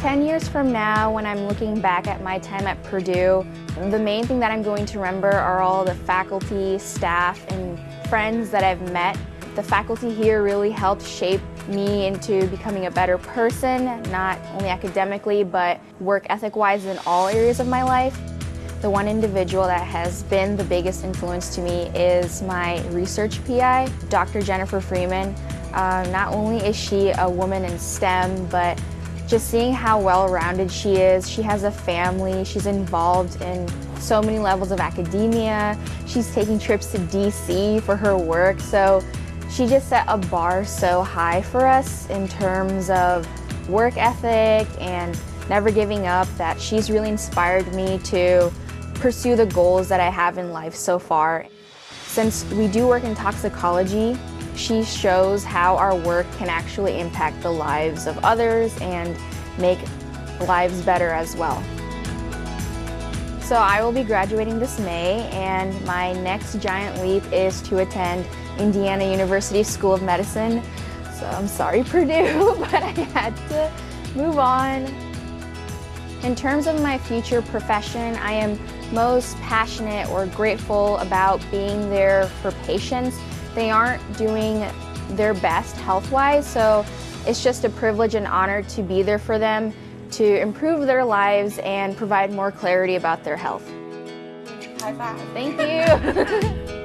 10 years from now, when I'm looking back at my time at Purdue, the main thing that I'm going to remember are all the faculty, staff, and friends that I've met. The faculty here really helped shape me into becoming a better person, not only academically, but work ethic-wise in all areas of my life. The one individual that has been the biggest influence to me is my research PI, Dr. Jennifer Freeman. Uh, not only is she a woman in STEM, but just seeing how well-rounded she is. She has a family, she's involved in so many levels of academia. She's taking trips to DC for her work. So she just set a bar so high for us in terms of work ethic and never giving up that she's really inspired me to pursue the goals that I have in life so far. Since we do work in toxicology, she shows how our work can actually impact the lives of others and make lives better as well. So I will be graduating this May and my next giant leap is to attend Indiana University School of Medicine. So I'm sorry Purdue, but I had to move on. In terms of my future profession, I am most passionate or grateful about being there for patients they aren't doing their best health-wise, so it's just a privilege and honor to be there for them, to improve their lives and provide more clarity about their health. High five. Thank you.